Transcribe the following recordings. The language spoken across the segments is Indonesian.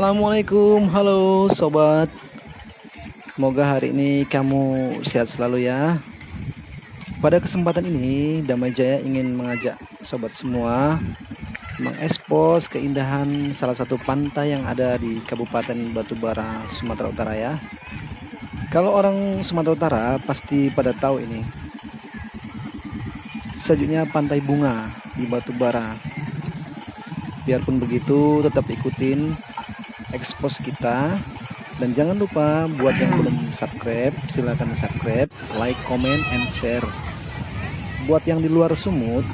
Assalamualaikum, halo sobat. Semoga hari ini kamu sehat selalu ya. Pada kesempatan ini, Damai Jaya ingin mengajak sobat semua mengekspos keindahan salah satu pantai yang ada di Kabupaten Batubara, Sumatera Utara ya. Kalau orang Sumatera Utara pasti pada tahu ini. Sejujurnya Pantai Bunga di Batubara. Biarpun begitu, tetap ikutin expose kita. Dan jangan lupa buat yang belum subscribe silahkan subscribe like comment and share. Buat yang di luar sumut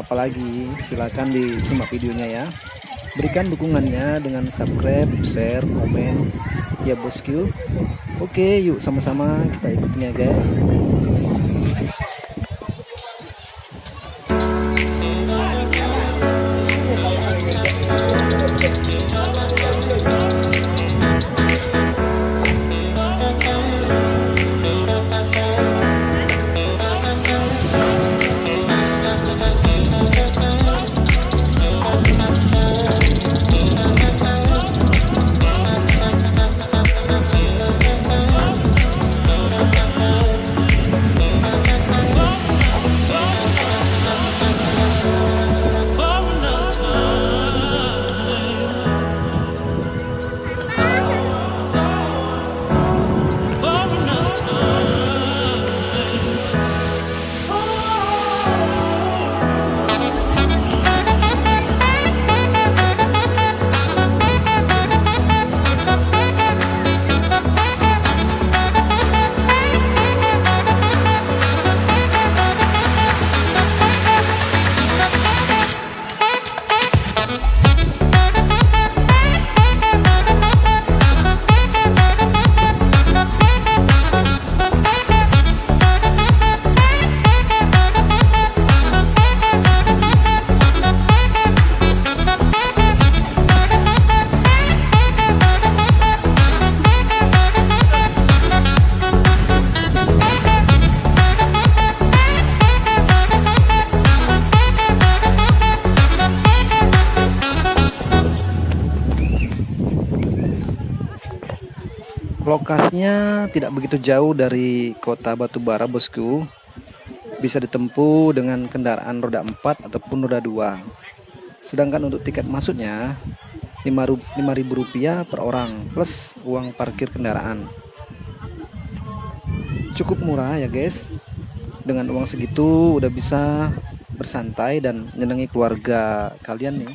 apalagi silahkan disimak videonya ya. Berikan dukungannya dengan subscribe share komen ya bosku oke yuk sama-sama kita ikutin ya guys Lokasinya tidak begitu jauh dari kota Batubara bosku. Bisa ditempuh dengan kendaraan roda 4 ataupun roda 2 Sedangkan untuk tiket masuknya Rp5.000 per orang plus uang parkir kendaraan. Cukup murah ya guys. Dengan uang segitu udah bisa bersantai dan nyenengi keluarga kalian nih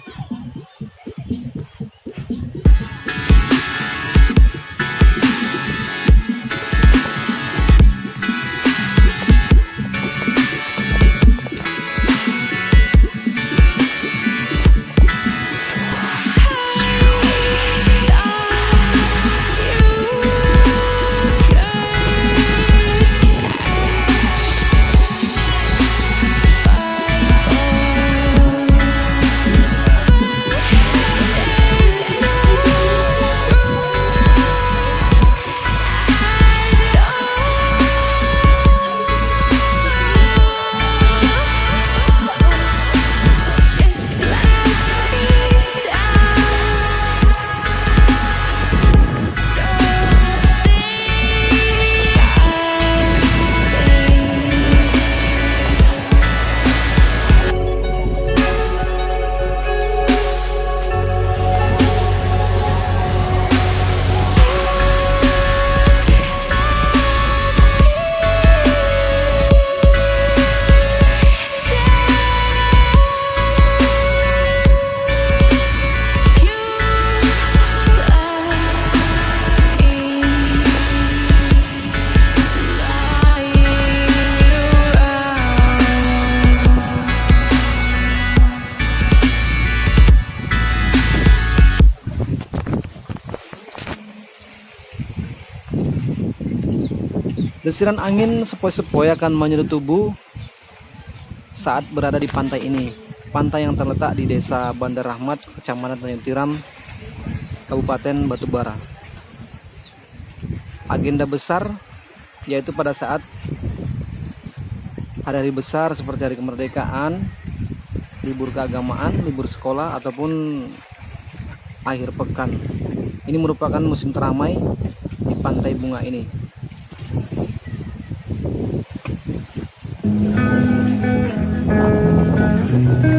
Desiran angin sepoi-sepoi akan menyedot tubuh saat berada di pantai ini. Pantai yang terletak di Desa Bandar Rahmat, Kecamatan Tanjung Tiram, Kabupaten Batubara. Agenda besar yaitu pada saat hari-hari besar seperti hari kemerdekaan, libur keagamaan, libur sekolah ataupun akhir pekan. Ini merupakan musim teramai di pantai bunga ini. Thank you.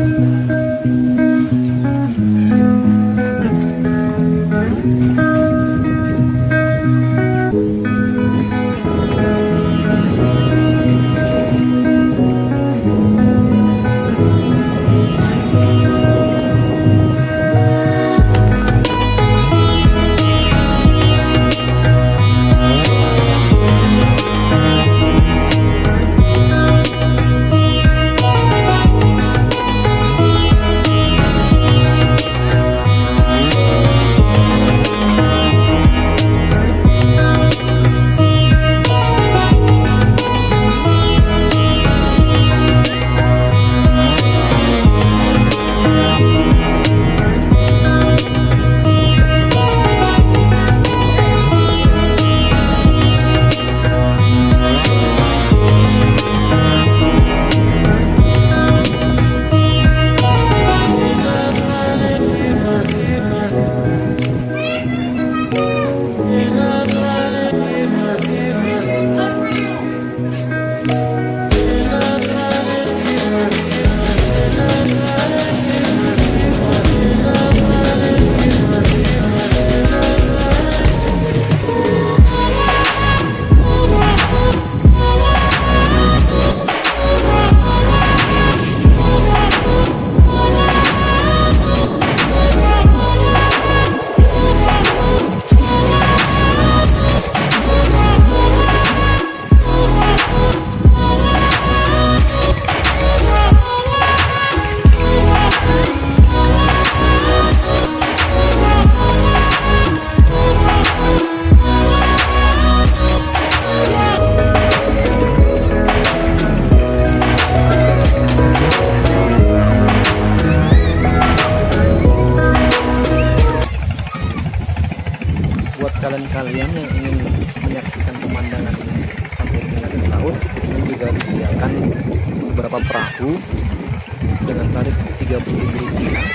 Yang ingin menyaksikan pemandangan pantai dan laut di sini juga disediakan beberapa perahu dengan tarif 30.000 rupiah.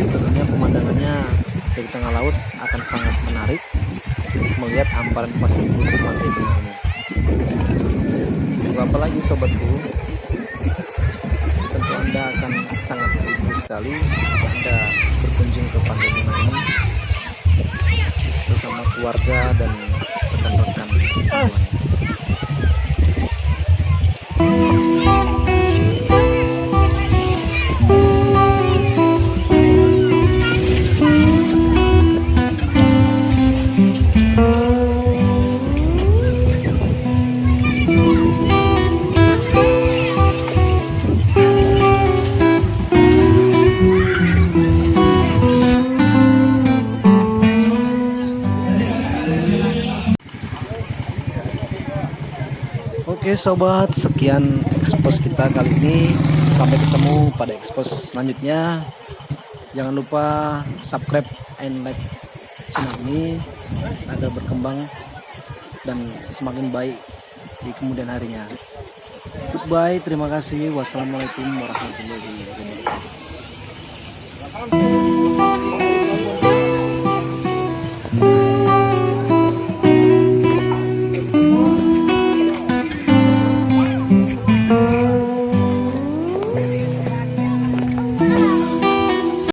Tentunya pemandangannya dari tengah laut akan sangat menarik melihat hamparan pasir putih pantai bunga ini apa lagi sobatku? Tentu anda akan sangat terhibur sekali jika anda berkunjung ke pantai bunga ini bersama keluarga dan rekan-rekan semuanya. Oke sobat, sekian ekspos kita kali ini. Sampai ketemu pada ekspos selanjutnya. Jangan lupa subscribe and like channel ini agar berkembang dan semakin baik di kemudian harinya. Goodbye, terima kasih. Wassalamualaikum warahmatullahi wabarakatuh.